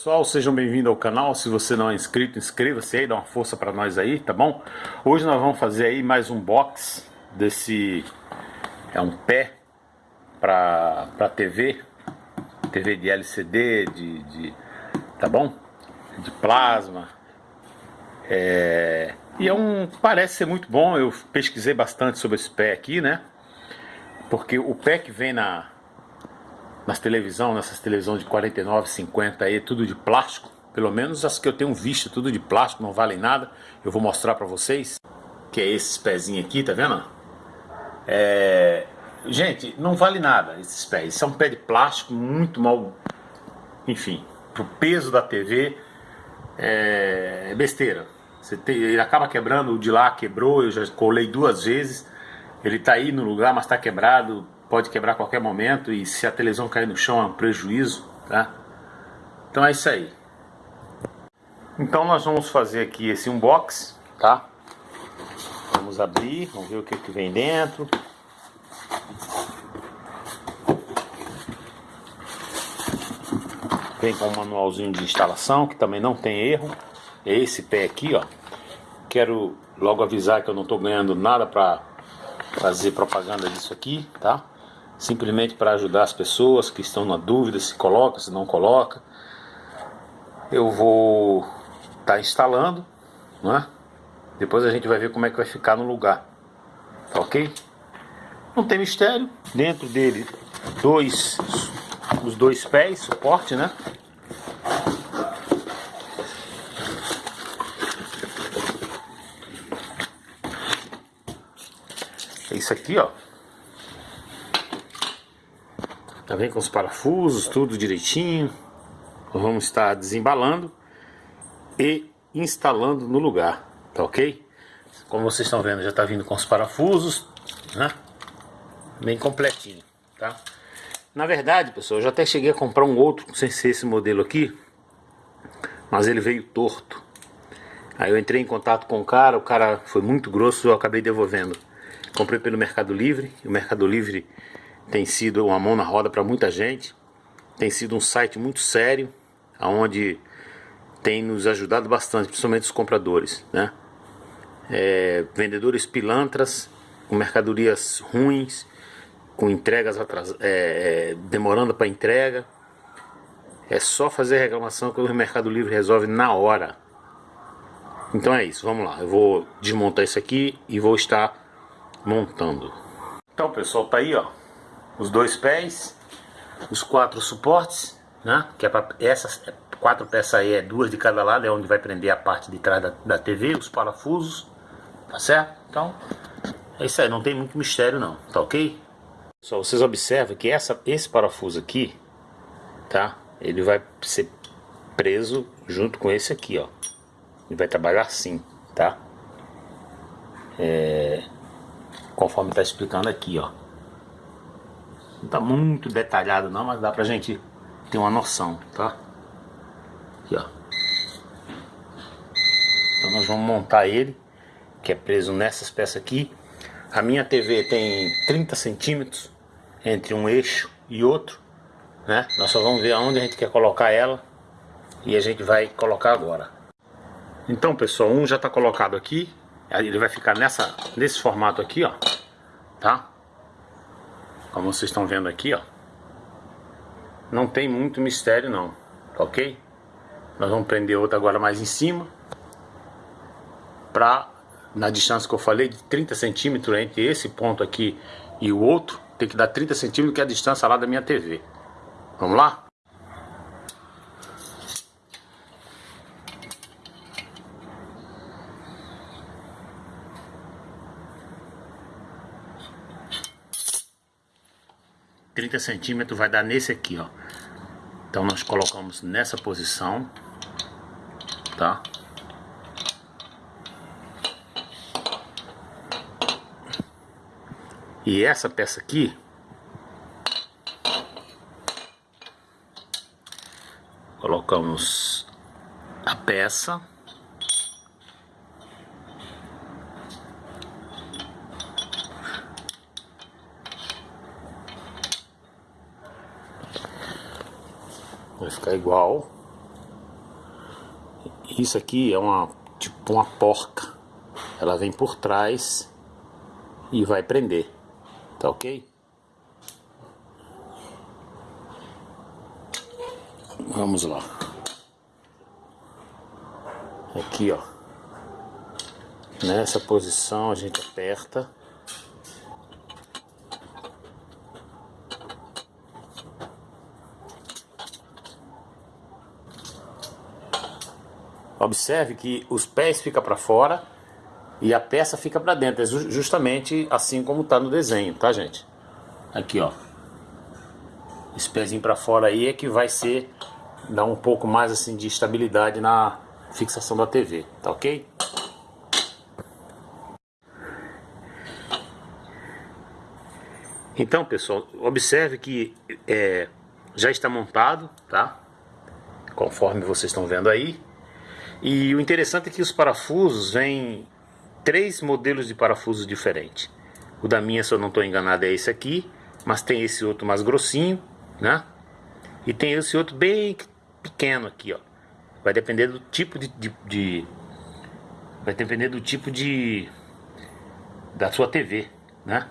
Pessoal, sejam bem-vindos ao canal. Se você não é inscrito, inscreva-se aí, dá uma força para nós aí, tá bom? Hoje nós vamos fazer aí mais um box desse é um pé para TV, TV de LCD, de, de tá bom? De plasma. É, e é um parece ser muito bom. Eu pesquisei bastante sobre esse pé aqui, né? Porque o pé que vem na nas televisão, nessas televisões de 49, 50 aí, tudo de plástico. Pelo menos as que eu tenho visto, tudo de plástico, não valem nada. Eu vou mostrar pra vocês. Que é esses pezinhos aqui, tá vendo? É... Gente, não vale nada esses pés. Isso é um pé de plástico muito mal... Enfim, pro peso da TV é, é besteira. Tem... Ele acaba quebrando, o de lá quebrou, eu já colei duas vezes. Ele tá aí no lugar, mas tá quebrado pode quebrar a qualquer momento e se a televisão cair no chão é um prejuízo, tá? Então é isso aí. Então nós vamos fazer aqui esse unbox, tá? Vamos abrir, vamos ver o que, que vem dentro. Vem com um manualzinho de instalação, que também não tem erro. É esse pé aqui, ó. Quero logo avisar que eu não estou ganhando nada para fazer propaganda disso aqui, tá? Simplesmente para ajudar as pessoas que estão na dúvida se coloca, se não coloca. Eu vou estar tá instalando, não é? Depois a gente vai ver como é que vai ficar no lugar, tá ok? Não tem mistério, dentro dele dois, os dois pés, suporte, né? É isso aqui, ó. Já vem com os parafusos, tudo direitinho. Vamos estar desembalando e instalando no lugar, tá ok? Como vocês estão vendo, já está vindo com os parafusos, né? Bem completinho, tá? Na verdade, pessoal, eu já até cheguei a comprar um outro, sem ser esse modelo aqui, mas ele veio torto. Aí eu entrei em contato com o cara, o cara foi muito grosso, eu acabei devolvendo. Comprei pelo Mercado Livre, o Mercado Livre tem sido uma mão na roda para muita gente. Tem sido um site muito sério, onde tem nos ajudado bastante, principalmente os compradores, né? É, vendedores pilantras, com mercadorias ruins, com entregas atras... É, é, demorando para entrega. É só fazer reclamação que o Mercado Livre resolve na hora. Então é isso, vamos lá. Eu vou desmontar isso aqui e vou estar montando. Então pessoal, tá aí ó os dois pés, os quatro suportes, né? Que é para essas quatro peças aí é duas de cada lado, é onde vai prender a parte de trás da, da TV, os parafusos, tá certo? Então, é isso aí, não tem muito mistério não, tá ok? Só vocês observam que essa, esse parafuso aqui, tá? Ele vai ser preso junto com esse aqui, ó. Ele vai trabalhar assim, tá? É, conforme está explicando aqui, ó. Tá muito detalhado não, mas dá pra gente ter uma noção, tá? Aqui, ó. Então nós vamos montar ele, que é preso nessas peças aqui. A minha TV tem 30 centímetros entre um eixo e outro, né? Nós só vamos ver aonde a gente quer colocar ela e a gente vai colocar agora. Então pessoal, um já está colocado aqui, ele vai ficar nessa, nesse formato aqui, ó, tá? Como vocês estão vendo aqui, ó. Não tem muito mistério não, tá ok? Nós vamos prender outra agora mais em cima. Pra, na distância que eu falei, de 30 centímetros entre esse ponto aqui e o outro. Tem que dar 30 centímetros, que é a distância lá da minha TV. Vamos lá? 30 centímetros vai dar nesse aqui, ó. Então nós colocamos nessa posição, tá? E essa peça aqui, colocamos a peça vai ficar igual Isso aqui é uma tipo uma porca. Ela vem por trás e vai prender. Tá ok? Vamos lá. Aqui, ó. Nessa posição a gente aperta. Observe que os pés ficam para fora e a peça fica para dentro. É justamente assim como está no desenho, tá gente? Aqui ó. Esse pezinho para fora aí é que vai ser dar um pouco mais assim de estabilidade na fixação da TV, tá ok? Então pessoal, observe que é, já está montado, tá? Conforme vocês estão vendo aí. E o interessante é que os parafusos vêm três modelos de parafusos diferentes. O da minha, se eu não estou enganado, é esse aqui, mas tem esse outro mais grossinho, né? E tem esse outro bem pequeno aqui, ó. Vai depender do tipo de, de, de vai depender do tipo de da sua TV, né?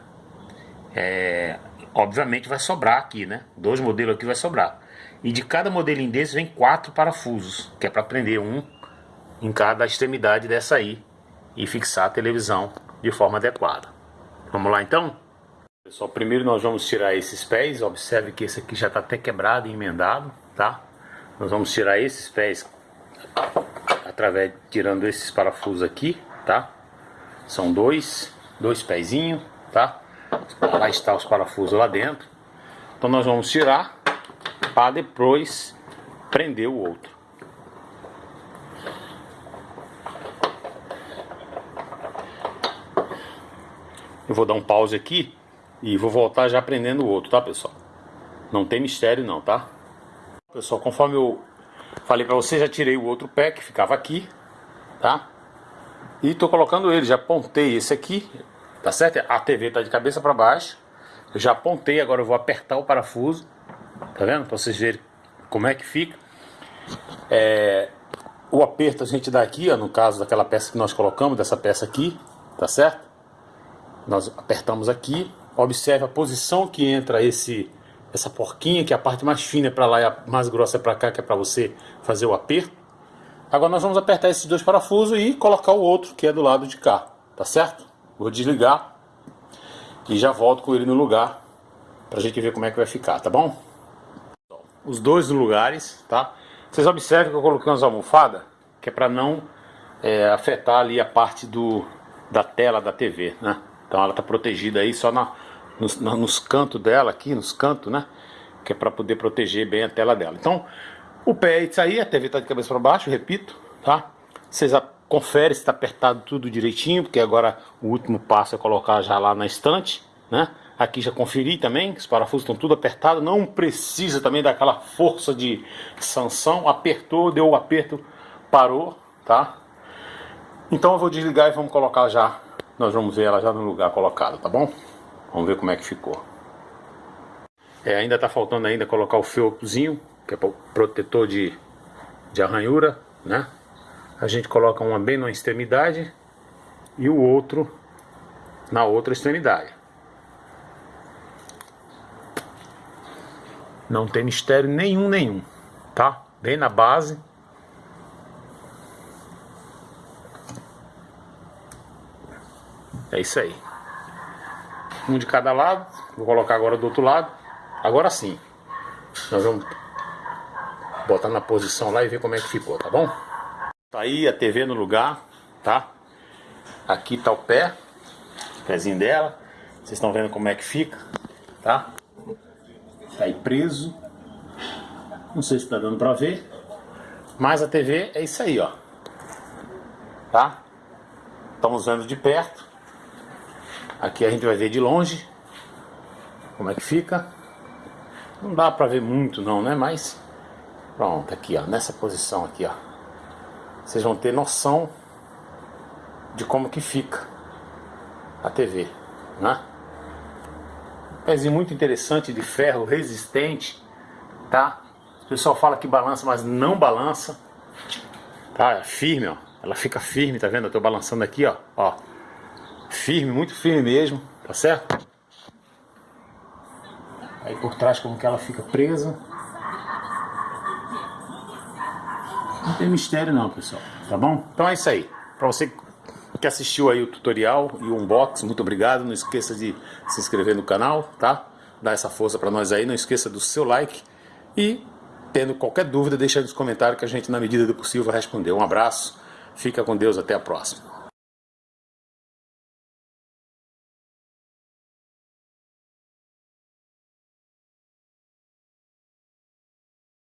É, obviamente vai sobrar aqui, né? Dois modelos aqui vai sobrar. E de cada modelinho desse vem quatro parafusos, que é para prender um em cada extremidade dessa aí e fixar a televisão de forma adequada. Vamos lá então? Pessoal, primeiro nós vamos tirar esses pés, observe que esse aqui já está até quebrado e emendado, tá? Nós vamos tirar esses pés através tirando esses parafusos aqui, tá? São dois, dois pezinhos, tá? Lá está os parafusos lá dentro. Então nós vamos tirar para depois prender o outro. Eu vou dar um pause aqui e vou voltar já prendendo o outro, tá pessoal? Não tem mistério não, tá? Pessoal, conforme eu falei pra vocês, já tirei o outro pé que ficava aqui, tá? E tô colocando ele, já apontei esse aqui, tá certo? A TV tá de cabeça para baixo. Eu já apontei, agora eu vou apertar o parafuso, tá vendo? Pra vocês verem como é que fica. É, o aperto a gente dá aqui, ó, no caso daquela peça que nós colocamos, dessa peça aqui, tá certo? Nós apertamos aqui, observe a posição que entra esse essa porquinha, que é a parte mais fina para lá e a mais grossa é para cá, que é para você fazer o aperto. Agora nós vamos apertar esses dois parafusos e colocar o outro, que é do lado de cá, tá certo? Vou desligar e já volto com ele no lugar pra gente ver como é que vai ficar, tá bom? Os dois lugares, tá? Vocês observam que eu coloquei umas almofadas, que é para não é, afetar ali a parte do, da tela da TV, né? Então ela está protegida aí só na, nos, nos cantos dela aqui, nos cantos, né? Que é para poder proteger bem a tela dela. Então o pé é isso aí, a TV está de cabeça para baixo, repito, tá? Vocês conferem se está apertado tudo direitinho, porque agora o último passo é colocar já lá na estante, né? Aqui já conferi também, os parafusos estão tudo apertados, não precisa também daquela força de sanção, apertou, deu o aperto, parou, tá? Então eu vou desligar e vamos colocar já nós vamos ver ela já no lugar colocado, tá bom? Vamos ver como é que ficou. É, ainda está faltando ainda colocar o felpozinho, que é protetor de, de arranhura, né? A gente coloca uma bem na extremidade e o outro na outra extremidade. Não tem mistério nenhum, nenhum, tá? Bem na base É isso aí. Um de cada lado. Vou colocar agora do outro lado. Agora sim. Nós vamos botar na posição lá e ver como é que ficou, tá bom? Tá aí a TV no lugar, tá? Aqui tá o pé, o pezinho dela. Vocês estão vendo como é que fica, tá? Tá aí preso. Não sei se tá dando pra ver. Mas a TV é isso aí, ó. Tá? Estamos vendo de perto. Aqui a gente vai ver de longe como é que fica. Não dá pra ver muito não, né? Mas pronto, aqui ó, nessa posição aqui ó. Vocês vão ter noção de como que fica a TV, né? Pezinho muito interessante de ferro, resistente, tá? O pessoal fala que balança, mas não balança, Tá? É firme, ó. Ela fica firme, tá vendo? Eu tô balançando aqui, ó. Ó. Firme, muito firme mesmo, tá certo? Aí por trás como que ela fica presa. Não tem mistério não, pessoal. Tá bom? Então é isso aí. Pra você que assistiu aí o tutorial e o unboxing, muito obrigado. Não esqueça de se inscrever no canal, tá? Dá essa força pra nós aí. Não esqueça do seu like. E tendo qualquer dúvida, deixa nos comentários que a gente, na medida do possível, vai responder. Um abraço. Fica com Deus. Até a próxima.